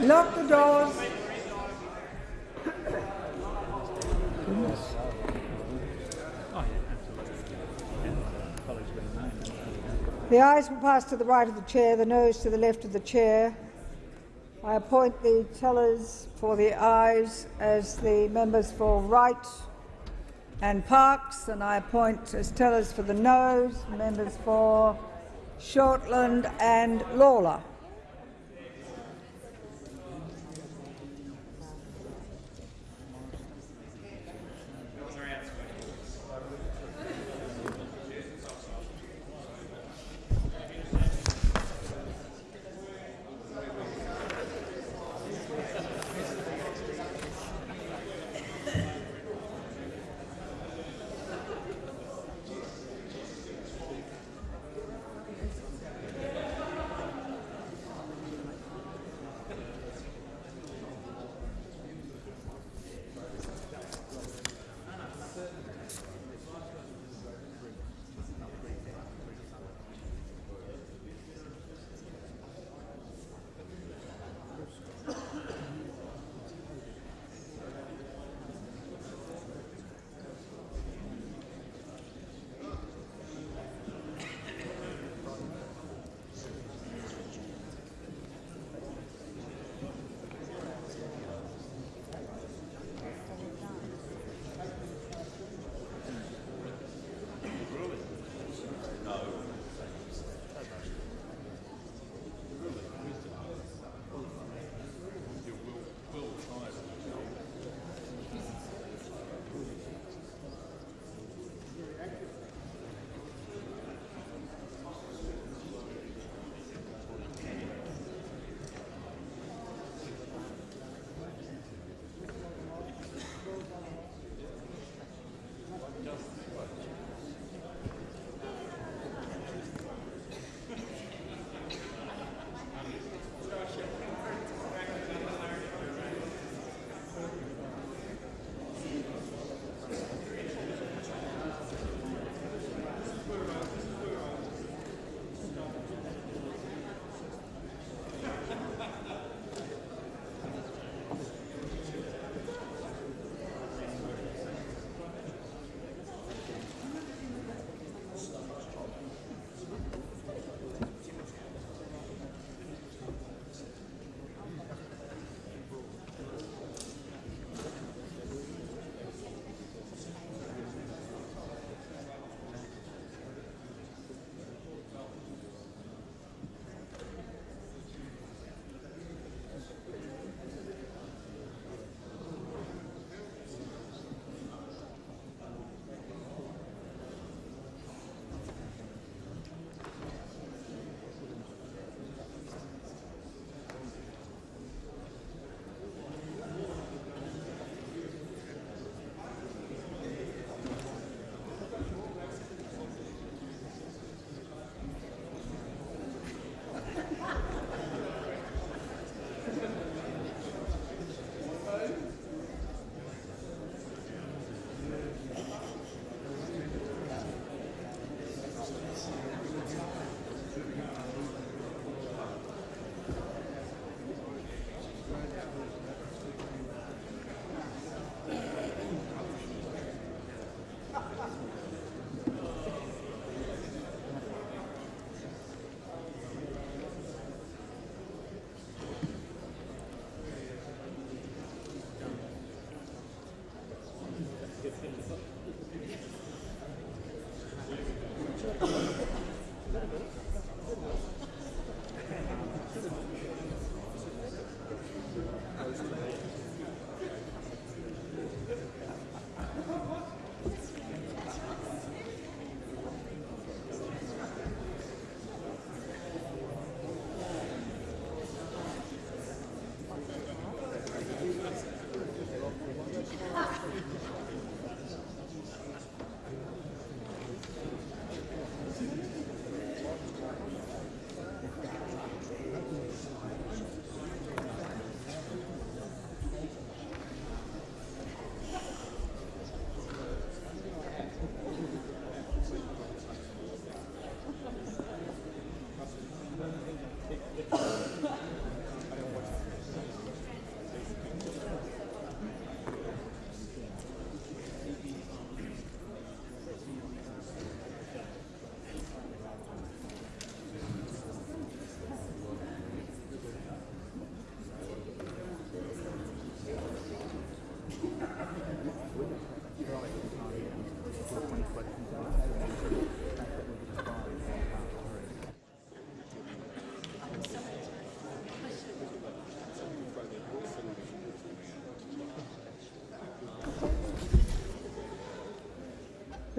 Lock the doors. The ayes will pass to the right of the chair, the noes to the left of the chair. I appoint the tellers for the ayes as the members for Wright and Parkes, and I appoint as tellers for the noes members for Shortland and Lalor.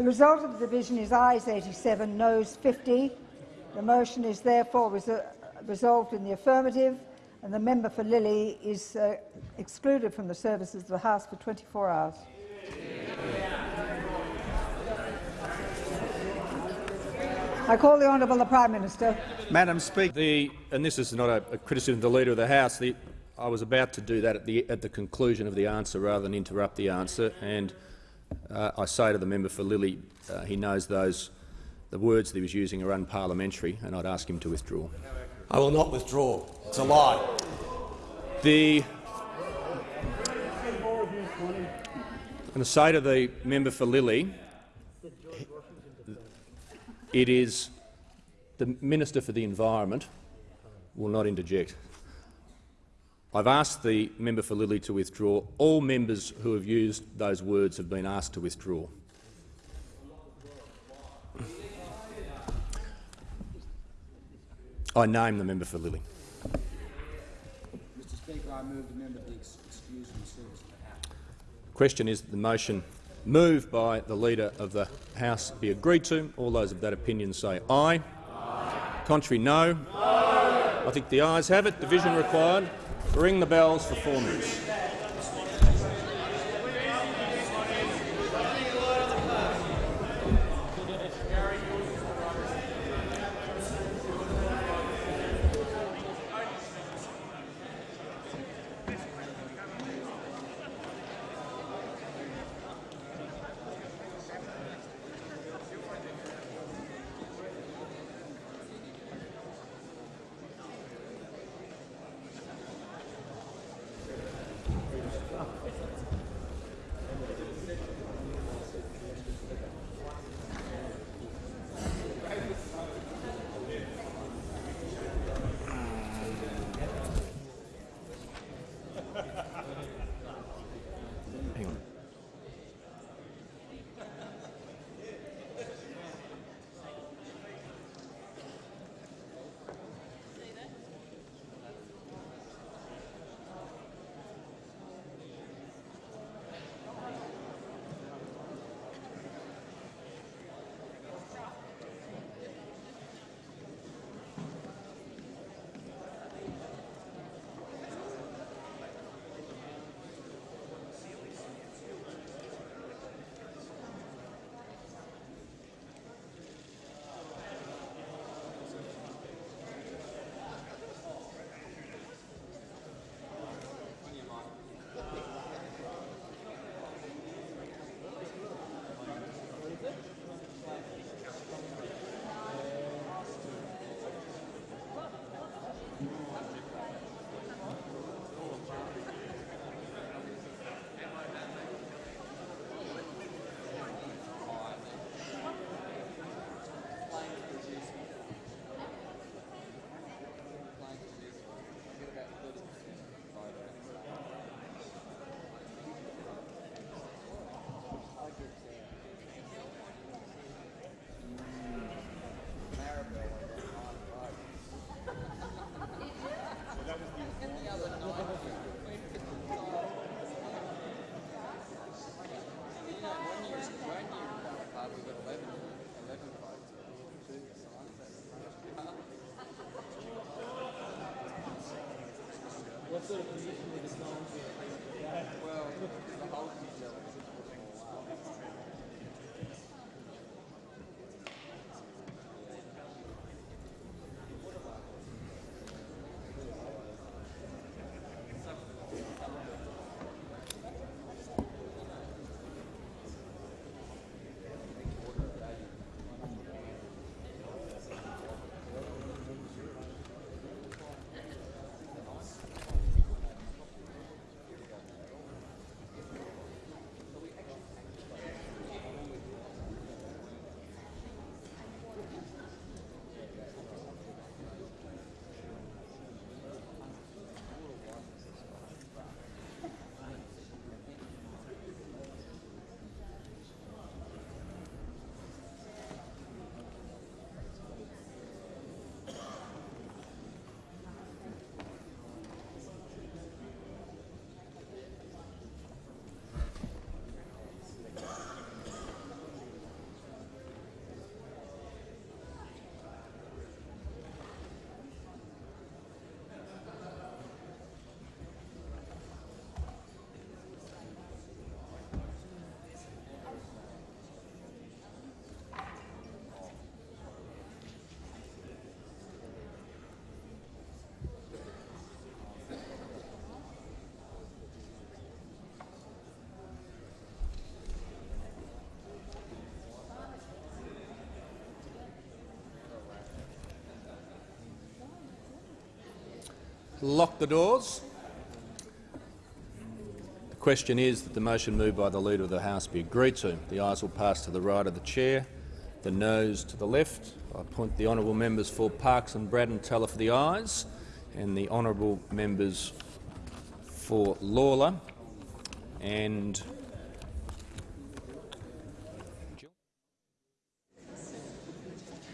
The result of the division is ayes 87, noes 50. The motion is therefore resol- resolved in the affirmative, and the member for Lilley is uh, excluded from the services of the House for 24 hours. I call the Honourable the Prime Minister. Madam Speaker, the, and this is not a, a criticism of the Leader of the House. The, I was about to do that at the, at the conclusion of the answer rather than interrupt the answer. And uh, I say to the member for Lilley, uh, he knows those the words that he was using are unparliamentary, and I'd ask him to withdraw. I will not withdraw. It's a lie. The I'm going to say to the member for Lilley, it is the Minister for the Environment will not interject. I've asked the member for Lilley to withdraw. All members who have used those words have been asked to withdraw. I name the member for Lilley. Mr Speaker, I move the member be excused from service the House. Question is that the motion moved by the Leader of the House be agreed to. All those of that opinion say aye. aye. Contrary, no. no. I think the ayes have it. Division required. Ring the bells for four minutes. Lock the doors. The question is that the motion moved by the Leader of the House be agreed to. The ayes will pass to the right of the chair, the noes to the left. I appoint the honourable members for Parkes and Braddon teller for the ayes and the honourable members for Lalor and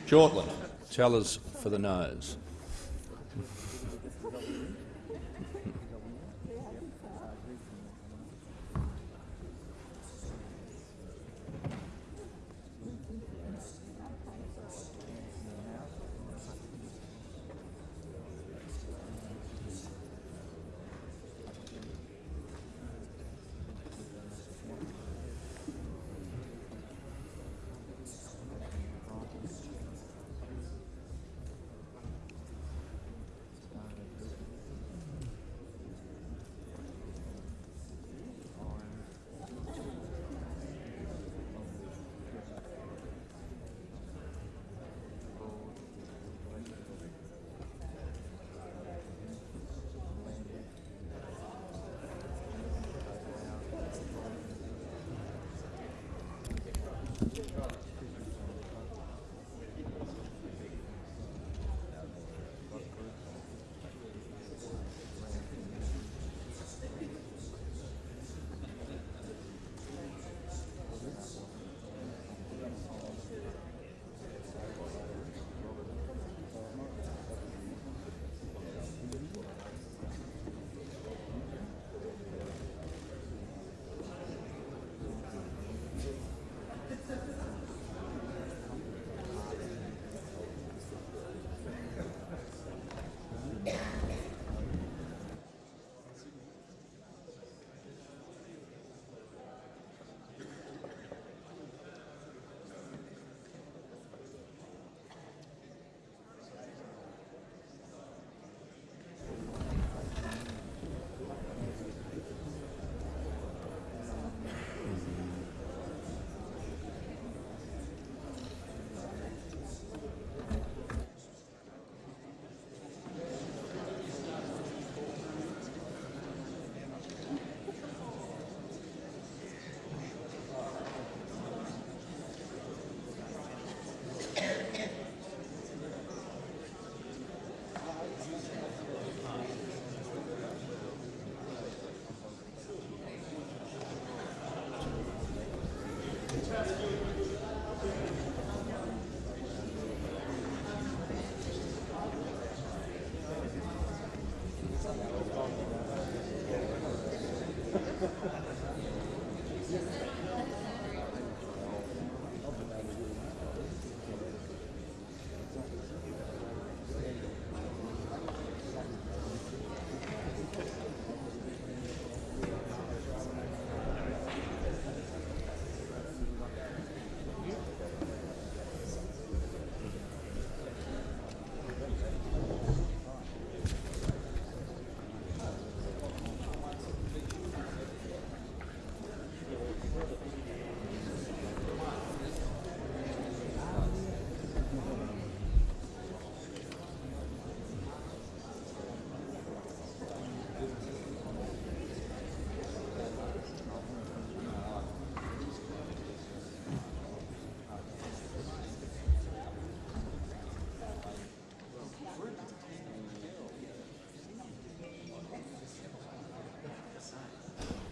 Shortland. Tellers for the noes.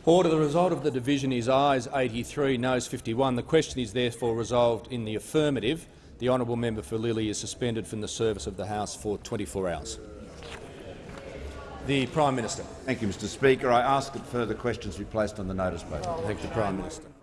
Order. The result of the division is ayes 83, noes 51. The question is therefore resolved in the affirmative. The honourable member for Lilley is suspended from the service of the House for 24 hours. The Prime Minister. Thank you, Mr Speaker. I ask that further questions be placed on the notice paper. Thank the Prime Minister.